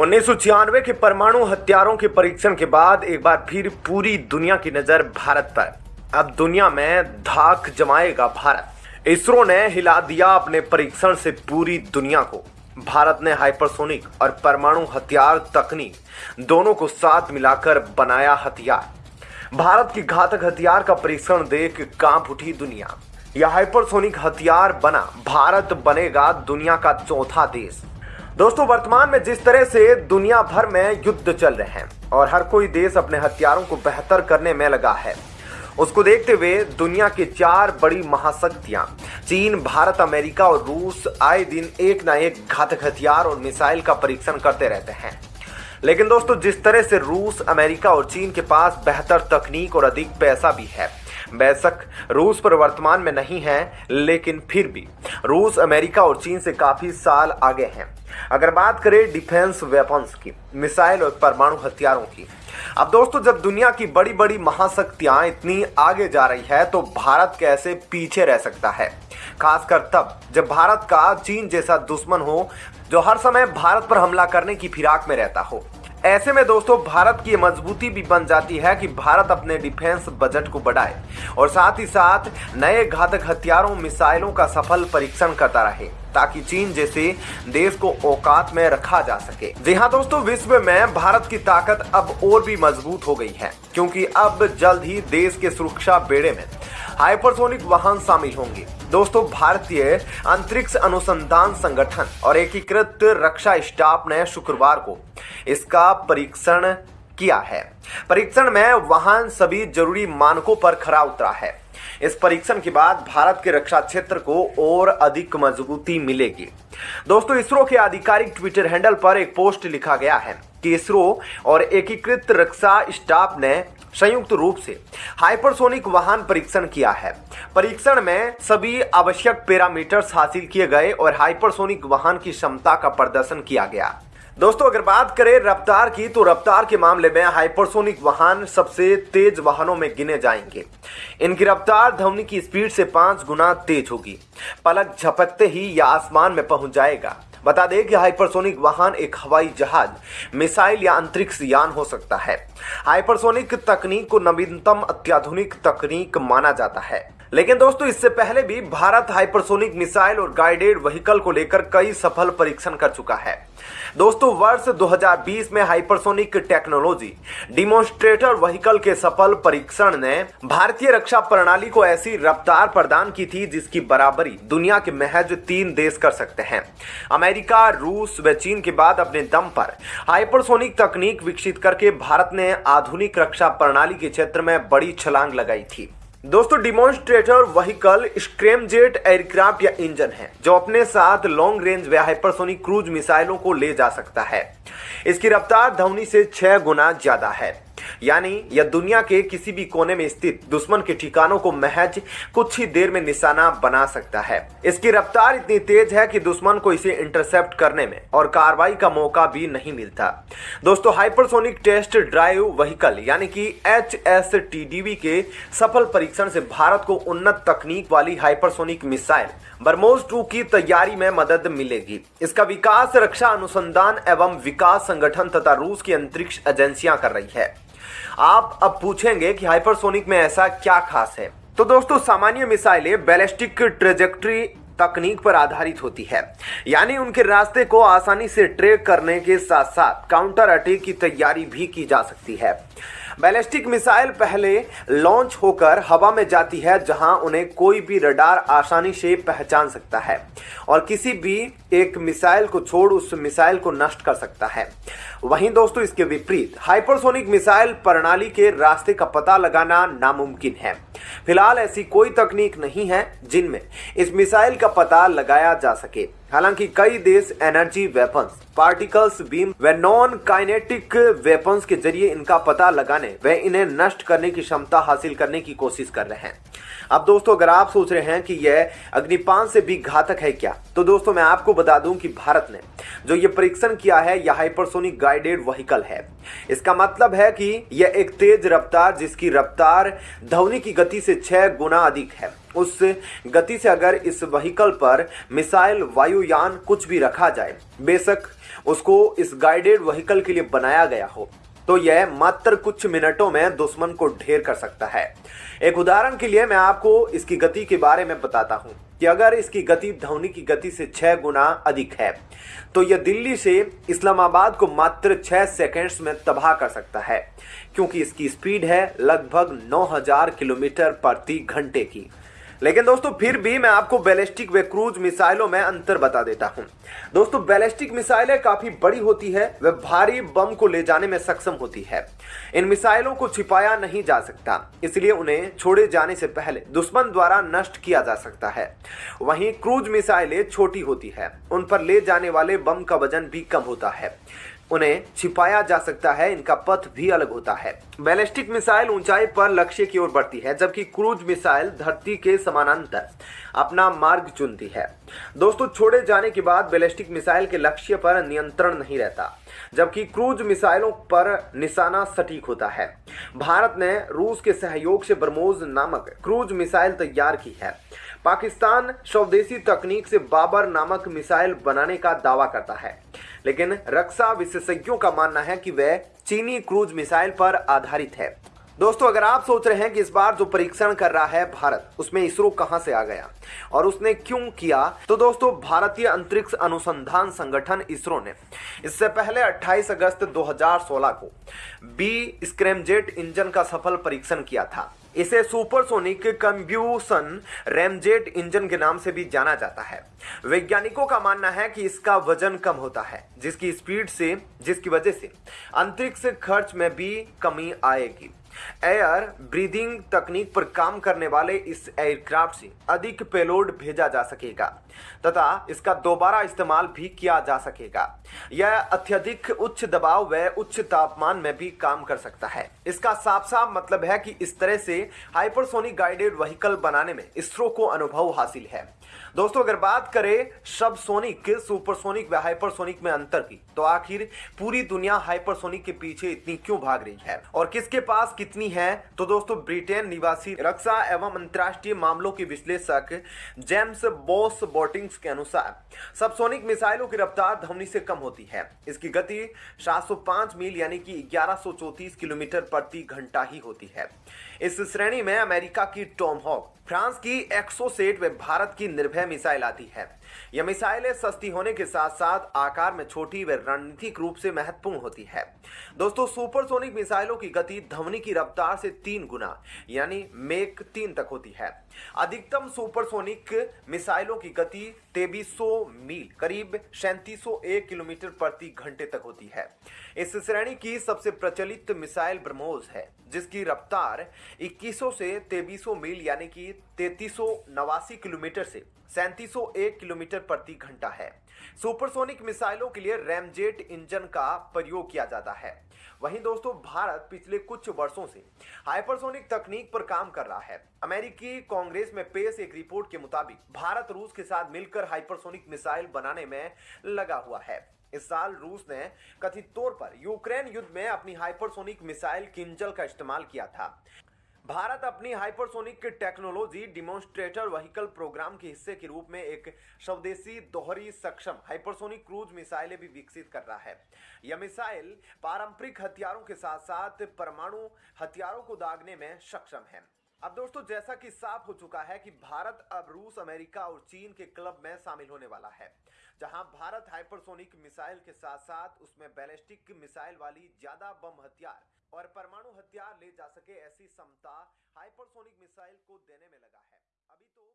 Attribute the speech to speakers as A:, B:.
A: उन्नीस के परमाणु हथियारों के परीक्षण के बाद एक बार फिर पूरी दुनिया की नज़र भारत पर। अब दुनिया में धाक जमाएगा भारत। इसरो ने हिला दिया अपने परीक्षण से पूरी दुनिया को। भारत ने हाइपरसोनिक और परमाणु हथियार तकनीक दोनों को साथ मिलाकर बनाया हथियार। भारत की घातक हथियार का परीक्षण देख काँप उठी दुनिया। यह हाइपरसोनिक हथियार बना भारत बनेगा दुनिया का चौथा देश। दोस्तों, वर्तमान में जिस तरह से दुनिया भर में युद्ध चल रहे हैं और हर कोई देश अपने हथियारों को बेहतर करने में लगा है, उसको देखते हुए दुनिया की चार बड़ी महाशक्तियाँ, चीन, भारत, अमेरिका और रूस, आए दिन एक न एक घातक हथियार और मिसाइल का परीक्षण करते रहते हैं। लेकिन दोस्तों, जिस तरह से रूस, अमेरिका और चीन के पास बेहतर तकनीक और अधिक पैसा भी है बेशक रूस पर वर्तमान में नहीं है, लेकिन फिर भी। रूस, अमेरिका और चीन से काफ़ी साल आगे हैं। अगर बात करें डिफेंस वेपन्स की, मिसाइल और परमाणु हथियारों की। अब दोस्तों, जब दुनिया की बड़ी बड़ी महाशक्तियाँ इतनी आगे जा रही है तो भारत कैसे पीछे रह सकता है? खासकर तब, जब भारत का चीन जैसा दुश्मन हो, जो हर समय भारत पर हमला करने की फिराक में रहता हो। ऐसे में दोस्तों, भारत की मजबूती भी बन जाती है कि भारत अपने डिफेंस बजट को बढ़ाए और साथ ही साथ नए घातक हथियारों, मिसाइलों का सफल परीक्षण करता रहे। ताकि चीन जैसे देश को औकात में रखा जा सके। जी हाँ दोस्तों, विश्व में भारत की ताकत अब और भी मज़बूत हो गई है, क्योंकि अब जल्द ही देश के सुरक्षा बेड़े में हाइपरसोनिक वाहन शामिल होंगे। दोस्तों, भारतीय अंतरिक्ष अनुसंधान संगठन और एकीकृत रक्षा स्टाफ ने शुक्रवार को इसका परीक्षण किया है। परीक्षण में वाहन सभी ज़रूरी मानकों पर खरा उतरा है। इस परीक्षण के बाद भारत के रक्षा क्षेत्र को और अधिक मजबूती मिलेगी। दोस्तों, इसरो के आधिकारिक ट्विटर हैंडल पर एक पोस्ट लिखा गया है कि इसरो और एकीकृत रक्षा स्टाफ ने संयुक्त रूप से हाइपरसोनिक वाहन परीक्षण किया है। परीक्षण में सभी आवश्यक पैरामीटर्स हासिल किए गए और हाइपरसोनिक वाहन की क्षमता का प्रदर्शन किया गया। दोस्तों, अगर बात करें रफ्तार की तो रफ्तार के मामले में हाइपरसोनिक वाहन सबसे तेज वाहनों में गिने जाएँगे। इनकी रफ्तार ध्वनि की स्पीड से पाँच गुना तेज होगी। पलक झपकते ही यह आसमान में पहुँच जाएगा। बता दें कि हाइपरसोनिक वाहन एक हवाई जहाज़, मिसाइल या अंतरिक्ष यान हो सकता है। हाइपरसोनिक तकनीक को नवीनतम, अत्याधुनिक तकनीक माना जाता है। लेकिन दोस्तों, इससे पहले भी भारत हाइपरसोनिक मिसाइल और गाइडेड व्हीकल को लेकर कई सफल परीक्षण कर चुका है। दोस्तों, वर्ष 2020 में हाइपरसोनिक टेक्नोलॉजी डिमोन्स्ट्रेटर व्हीकल के सफल परीक्षण ने भारतीय रक्षा प्रणाली को ऐसी रफ्तार प्रदान की थी जिसकी बराबरी दुनिया के महज तीन देश कर सकते हैं। अमेरिका, रूस व चीन के बाद अपने दम पर हाइपरसोनिक तकनीक विकसित करके भारत ने आधुनिक रक्षा प्रणाली के क्षेत्र में बड़ी छलांग लगाई थी। दोस्तों डिमोन्स्ट्रेटर वहीकल स्क्रेमजेट एयरक्राफ्ट या इंजन है, जो अपने साथ लॉन्ग रेंज व हाइपरसोनिक क्रूज मिसाइलों को ले जा सकता है। इसकी रफ्तार धवनी से छह गुना ज़्यादा है। यानी यह दुनिया के किसी भी कोने में स्थित दुश्मन के ठिकानों को महज कुछ ही देर में निशाना बना सकता है। इसकी रफ्तार इतनी तेज है कि दुश्मन को इसे इंटरसेप्ट करने में और कार्रवाई का मौका भी नहीं मिलता। दोस्तों हाइपरसोनिक टेस्ट ड्राइव व्हीकल यानी कि एच एस के सफल परीक्षण से भारत को उन्नत तकनीक वाली हाइपरसोनिक मिसाइल बरमोज टू की तैयारी में मदद मिलेगी। इसका विकास, रक्षा अनुसंधान एवं विकास संगठन तथा रूस की अंतरिक्ष एजेंसियाँ कर रही है। आप अब पूछेंगे कि हाइपरसोनिक में ऐसा क्या खास है। तो दोस्तों, सामान्य मिसाइलें बैलिस्टिक ट्रेजेक्ट्री तकनीक पर आधारित होती है। यानी उनके रास्ते को आसानी से ट्रेक करने के साथ साथ काउंटर अटैक की तैयारी भी की जा सकती है। बैलिस्टिक मिसाइल पहले लॉन्च होकर हवा में जाती है, जहाँ उन्हें कोई भी रडार आसानी से पहचान सकता है और किसी भी एक मिसाइल को छोड़ उस मिसाइल को नष्ट कर सकता है। वहीं दोस्तों, इसके विपरीत, हाइपरसोनिक मिसाइल प्रणाली के रास्ते का पता लगाना नामुमकिन है। फ़िलहाल ऐसी कोई तकनीक नहीं है जिनमें इस मिसाइल का पता लगाया जा सके। हालाँकि कई देश एनर्जी वेपन्स, पार्टिकल्स, बीम व नॉन काइनेटिक वेपन्स के ज़रिए इनका पता लगाने व इन्हें नष्ट करने की क्षमता हासिल करने की कोशिश कर रहे हैं। अब दोस्तों, अगर आप सोच रहे हैं कि यह अग्निपान से भी घातक है क्या तो दोस्तों, मैं आपको बता दूँ कि भारत ने जो ये परीक्षण किया है, यह हाइपरसोनिक गाइडेड व्हीकल है। इसका मतलब है कि यह एक तेज रफ्तार, जिसकी रफ्तार ध्वनि की गति से छह गुना अधिक है। उस गति से अगर इस व्हीकल पर मिसाइल, वायुयान कुछ भी रखा जाए, बेशक उसको इस गाइडेड व्हीकल के लिए बनाया गया हो। तो यह मात्र कुछ मिनटों में दुश्मन को ढेर कर सकता है। एक उदाहरण के लिए मैं आपको इसकी गति के बारे में बताता हूँ कि अगर इसकी गति ध्वनि की गति से छह गुना अधिक है तो यह दिल्ली से इस्लामाबाद को मात्र छह सेकेंड्स में तबाह कर सकता है, क्योंकि इसकी स्पीड है लगभग 9000 किलोमीटर प्रति घंटे की। लेकिन दोस्तों, फिर भी मैं आपको बैलिस्टिक व क्रूज मिसाइलों में अंतर बता देता हूँ। दोस्तों, बैलिस्टिक मिसाइलें काफ़ी बड़ी होती है, व भारी बम को ले जाने में सक्षम होती है। इन मिसाइलों को छिपाया नहीं जा सकता, इसलिए उन्हें छोड़े जाने से पहले दुश्मन द्वारा नष्ट किया जा सकता है। वहीं क्रूज मिसाइलें छोटी होती है, उन पर ले जाने वाले बम का वज़न भी कम होता है। उन्हें छिपाया जा सकता है, इनका पथ भी अलग होता है। बैलिस्टिक मिसाइल ऊंचाई पर लक्ष्य की ओर बढ़ती है, जबकि क्रूज मिसाइल धरती के समानांतर अपना मार्ग चुनती है। दोस्तों, छोड़े जाने के बाद बैलिस्टिक मिसाइल के लक्ष्य पर नियंत्रण नहीं रहता, जबकि क्रूज मिसाइलों पर निशाना सटीक होता है। भारत ने रूस के सहयोग से ब्रह्मोस नामक क्रूज मिसाइल तैयार की है। पाकिस्तान स्वदेशी तकनीक से बाबर नामक मिसाइल बनाने का दावा करता है। लेकिन रक्षा विशेषज्ञों का मानना है कि वह चीनी क्रूज मिसाइल पर आधारित है। दोस्तों, अगर आप सोच रहे हैं कि इस बार जो परीक्षण कर रहा है भारत, उसमें इसरो कहाँ से आ गया और उसने क्यों किया तो दोस्तों, भारतीय अंतरिक्ष अनुसंधान संगठन इसरो ने इससे पहले 28 अगस्त 2016 को बी स्क्रैमजेट इंजन का सफल परीक्षण किया था। इसे सुपरसोनिक कंब्यूसन रेमजेट इंजन के नाम से भी जाना जाता है। वैज्ञानिकों का मानना है कि इसका वज़न कम होता है, जिसकी स्पीड से, जिसकी वजह से अंतरिक्ष खर्च में भी कमी आएगी। एयर ब्रीदिंग तकनीक पर काम करने वाले इस एयरक्राफ्ट से अधिक पेलोड भेजा जा सकेगा, तथा इसका दोबारा इस्तेमाल भी किया जा सकेगा। यह अत्यधिक उच्च दबाव व उच्च तापमान में भी काम कर सकता है। इसका साफ़ साफ़ मतलब है कि इस तरह से हाइपरसोनिक गाइडेड व्हीकल बनाने में इसरो को अनुभव हासिल है। दोस्तों, अगर बात करें सब सोनिक सुपरसोनिक व हाइपरसोनिक में अंतर की तो आखिर पूरी दुनिया हाइपरसोनिक के पीछे इतनी क्यों भाग रही है? और किसके पास कितनी है? तो दोस्तों, ब्रिटेन निवासी रक्षा एवं अंतरराष्ट्रीय मामलों के विश्लेषक जेम्स बोस बोटिंग्स के अनुसार, सबसोनिक मिसाइलों की रफ्तार ध्वनि से कम होती है। इसकी गति 705 मील, यानी कि 1134 किलोमीटर प्रति घंटा ही होती है। इस श्रेणी में अमेरिका की टॉम हॉक, फ्रांस की एक्सोसेट व भारत की निर्भय मिसाइल आती है। यह मिसाइलें सस्ती होने के साथ साथ आकार में छोटी व रणनीतिक रूप से महत्वपूर्ण होती है। दोस्तों सुपरसोनिक मिसाइलों की गति ध्वनि की रफ्तार से तीन गुना, यानी मेक तीन तक होती है। अधिकतम सुपरसोनिक मिसाइलों की गति 2300 मील, करीब 3701 किलोमीटर प्रति घंटे तक होती है। इस श्रेणी की सबसे प्रचलित मिसाइल ब्रह्मोस है, जिसकी रफ्तार 2100 से 2300 मील, यानी कि तैतीस किलोमीटर से सैंतीस किलोमीटर प्रति घंटा है। सुपरसोनिक मिसाइलों के लिए रैमजेट इंजन का प्रयोग किया जाता है। वहीं दोस्तों, भारत पिछले कुछ वर्षों से हाइपरसोनिक तकनीक पर काम कर रहा है। अमेरिकी कांग्रेस में पेश एक रिपोर्ट के मुताबिक भारत रूस के साथ मिलकर हाइपरसोनिक मिसाइल बनाने में लगा हुआ है। इस साल रूस ने कथित तौर पर यूक्रेन युद्ध में अपनी हाइपरसोनिक मिसाइल किंजल का इस्तेमाल किया था। भारत अपनी hypersonic technology demonstrator vehicle programme के हिस्से के रूप में एक स्वदेशी दोहरी सक्षम हाइपरसोनिक क्रूज मिसाइलें भी विकसित कर रहा है। यह मिसाइल पारंपरिक हथियारों के साथ साथ परमाणु हथियारों को दागने में सक्षम है। अब दोस्तों, जैसा कि साफ़ हो चुका है कि भारत अब रूस, अमेरिका और चीन के क्लब में शामिल होने वाला है, जहाँ भारत हाइपरसोनिक मिसाइल के साथ साथ उसमें बैलिस्टिक मिसाइल वाली ज़्यादा बम हथियार और परमाणु हथियार ले जा सके ऐसी क्षमता हाइपरसोनिक मिसाइल को देने में लगा है। अभी तो